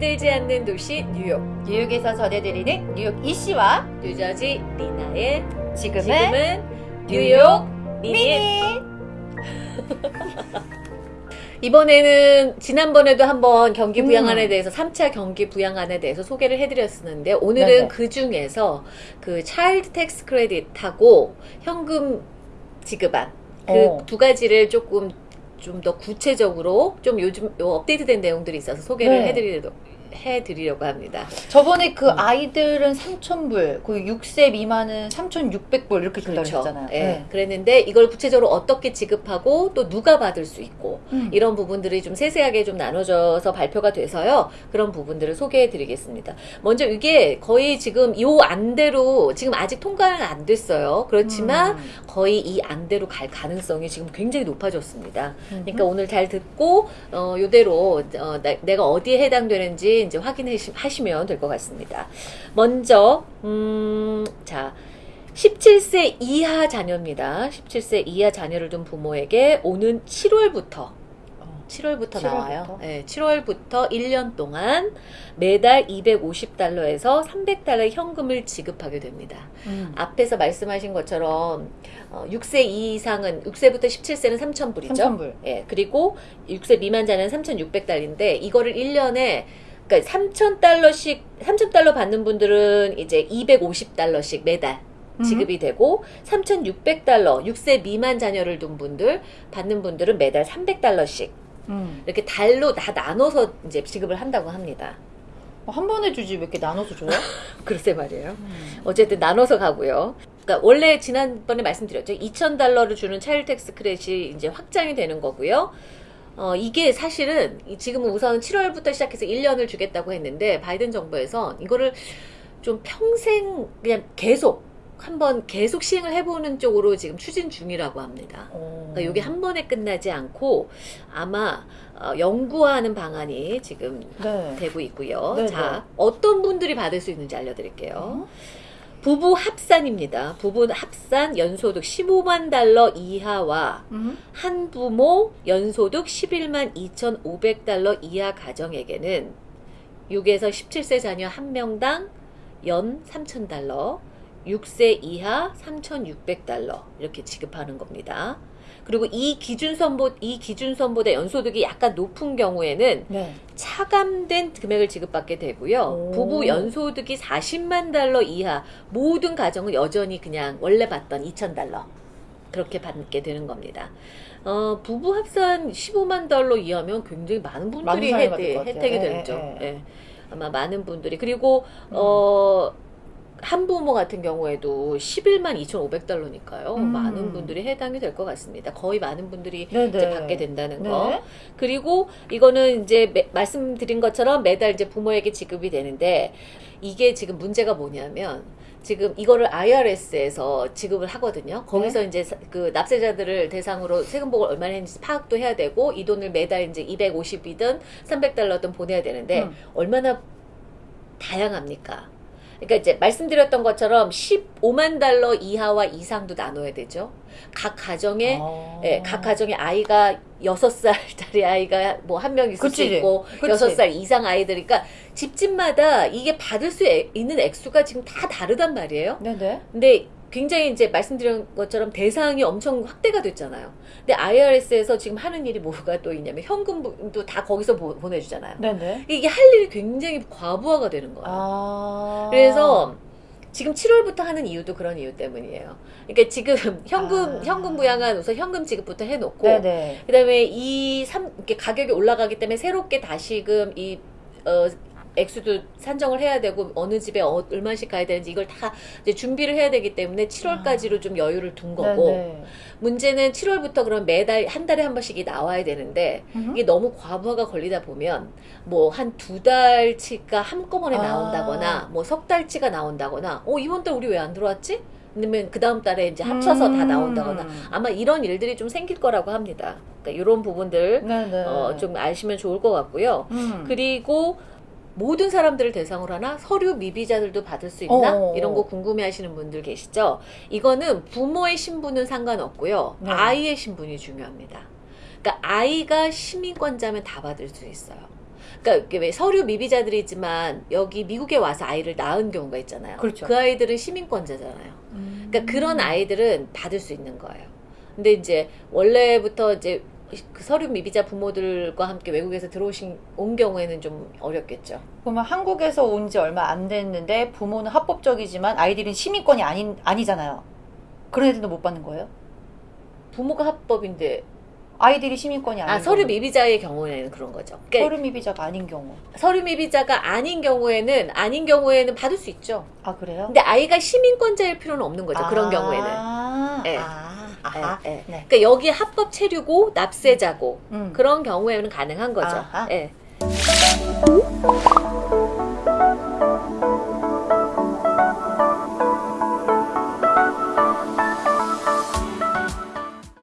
잠들지 않는 도시 뉴욕 뉴욕에서 전해드리는 뉴욕 이씨와 뉴저지 리나의 지금은, 지금은 뉴욕 미니 이번에는 지난번에도 한번 경기 부양안에 음. 대해서 3차 경기 부양안에 대해서 소개를 해드렸었는데 오늘은 네네. 그 중에서 그 child tax credit하고 현금 지급안 그 어. 두 가지를 조금 좀 더 구체적으로 좀 요즘 요 업데이트된 내용들이 있어서 소개를 네. 해드리려, 해드리려고 합니다. 저번에 그 음. 아이들은 3,000불, 그 6세 미만은 3,600불 이렇게 그렇죠. 기다렸잖아요. 예. 그랬는데 이걸 구체적으로 어떻게 지급하고 또 누가 받을 수 있고 음. 이런 부분들이 좀 세세하게 좀 나눠져서 발표가 돼서요. 그런 부분들을 소개해 드리겠습니다. 먼저 이게 거의 지금 요 안대로 지금 아직 통과는 안 됐어요. 그렇지만 음. 거의 이 안대로 갈 가능성이 지금 굉장히 높아졌습니다. 음. 그러니까 오늘 잘 듣고 어 요대로 어, 나- 내가 어디에 해당되는지 이제 확인해 하시면 될 것 같습니다. 먼저 음 자 17세 이하 자녀입니다. 17세 이하 자녀를 둔 부모에게 오는 7월부터 어. 7월부터 7월부터? 나와요. 네, 7월부터 1년 동안 매달 250달러에서 300달러의 현금을 지급하게 됩니다. 음. 앞에서 말씀하신 것처럼 어, 6세 이상은 6세부터 17세는 3,000불이죠. 3,000불. 예, 그리고 6세 미만자는 3,600달러인데 이거를 1년에 그러니까 3,000달러씩 3,000달러 받는 분들은 이제 250달러씩 매달 음. 지급이 되고 3,600달러 6세 미만 자녀를 둔 분들 받는 분들은 매달 300달러씩 음. 이렇게 달로 다 나눠서 이제 지급을 한다고 합니다. 어, 한 번에 주지 왜 이렇게 나눠서 줘요? 글쎄 말이에요. 음. 어쨌든 나눠서 가고요. 그러니까 원래 지난번에 말씀드렸죠. 2,000달러를 주는 child tax credit이 이제 확장이 되는 거고요. 어, 이게 사실은 이- 지금은 우선 7월부터 시작해서 1년을 주겠다고 했는데 바이든 정부에서 이거를 좀 평생 그냥 계속 한번 계속 시행을 해보는 쪽으로 지금 추진 중이라고 합니다. 어. 그러니까 이게 한 번에 끝나지 않고 아마 어, 연구하는 방안이 지금 네. 되고 있고요. 네, 자, 어떤 분들이 받을 수 있는지 알려드릴게요. 어? 부부 합산입니다. 부부 합산 연소득 15만 달러 이하와 음. 한 부모 연소득 11만 2,500달러 이하 가정에게는 6에서 17세 자녀 한 명당 연 3,000달러, 6세 이하 3,600달러 이렇게 지급하는 겁니다. 그리고 이 기준선보 이 기준선보다 연소득이 약간 높은 경우에는 네. 차감된 금액을 지급받게 되고요. 오. 부부 연소득이 40만 달러 이하 모든 가정은 여전히 그냥 원래 받던 2천 달러 그렇게 받게 되는 겁니다. 어, 부부 합산 15만 달러 이하면 굉장히 많은 분들이 많은 사람이 혜, 받을 것 같아요. 혜택이 예, 되죠. 예, 예. 예. 아마 많은 분들이 그리고 음. 어 한부모 같은 경우에도 11만 2,500달러니까요. 음. 많은 분들이 해당이 될 것 같습니다. 거의 많은 분들이 네, 이제 네. 받게 된다는 네. 거. 그리고 이거는 이제 매- 말씀드린 것처럼 매달 이제 부모에게 지급이 되는데 이게 지금 문제가 뭐냐면 지금 이거를 IRS에서 지급을 하거든요. 거기서 이제 사- 그 납세자들을 대상으로 세금복을 얼마나 했는지 파악도 해야 되고 이 돈을 매달 이제 250이든 300달러든 보내야 되는데 음. 얼마나 다양합니까? 그러니까 이제 말씀드렸던 것처럼 15만 달러 이하와 이상도 나눠야 되죠. 각 가정에 어. 예, 각 가정에 아이가 여섯 살짜리 아이가 뭐 한 명 있을 그치. 수 있고 그치. 여섯 살 이상 아이들이니까 집집마다 이게 받을 수 에- 있는 액수가 지금 다 다르단 말이에요. 네네. 근데 굉장히 이제 말씀드린 것처럼 대상이 엄청 확대가 됐잖아요. 근데 IRS에서 지금 하는 일이 뭐가 또 있냐면 현금도 다 거기서 보, 보내주잖아요. 네네. 이게 할 일이 굉장히 과부하가 되는 거예요. 아. 그래서 지금 7월부터 하는 이유도 그런 이유 때문이에요. 그러니까 지금 현금 아. 현금 부양안 우선 현금 지급부터 해놓고 네네. 그다음에 이 삼, 이렇게 가격이 올라가기 때문에 새롭게 다시금 이 어, 액수도 산정을 해야 되고 어느 집에 어, 얼마씩 가야 되는지 이걸 다 이제 준비를 해야 되기 때문에 7월까지로 좀 여유를 둔 거고 아. 네네. 문제는 7월부터 그럼 매달 한 달에 한 번씩이 나와야 되는데 음. 이게 너무 과부하가 걸리다 보면 뭐 한 두 달치가 한꺼번에 아. 나온다거나 뭐 석 달치가 나온다거나 어 이번 달 우리 왜 안 들어왔지? 아니면 그 다음 달에 이제 합쳐서 다 음. 나온다거나 아마 이런 일들이 좀 생길 거라고 합니다. 그러니까 이런 부분들 네네. 어, 좀 아시면 좋을 것 같고요. 음. 그리고 모든 사람들을 대상으로 하나 서류 미비자들도 받을 수 있나 어. 이런 거 궁금해하시는 분들 계시죠? 이거는 부모의 신분은 상관없고요. 네. 아이의 신분이 중요합니다. 그러니까 아이가 시민권자면 다 받을 수 있어요. 그러니까 왜 서류 미비자들이지만 여기 미국에 와서 아이를 낳은 경우가 있잖아요. 그렇죠. 그 아이들은 시민권자잖아요. 음. 그러니까 그런 아이들은 받을 수 있는 거예요. 근데 이제 원래부터 이제 그 서류 미비자 부모들과 함께 외국에서 들어오신 온 경우에는 좀 어렵겠죠. 그러면 한국에서 온 지 얼마 안 됐는데 부모는 합법적이지만 아이들은 시민권이 아닌 아니잖아요. 그런 애들도 못 받는 거예요? 부모가 합법인데 아이들이 시민권이 아닌 아 서류. 미비자의 경우에는 그런 거죠. 그러니까 서류 미비자가 아닌 경우. 서류 미비자가 아닌 경우에는 아닌 경우에는 받을 수 있죠. 아 그래요? 근데 아이가 시민권자일 필요는 없는 거죠. 그런 아, 경우에는. 예. 아, 아하. 예, 예. 네. 그러니까 여기 합법 체류고 납세자고 음. 그런 경우에는 가능한 거죠. 아하. 예.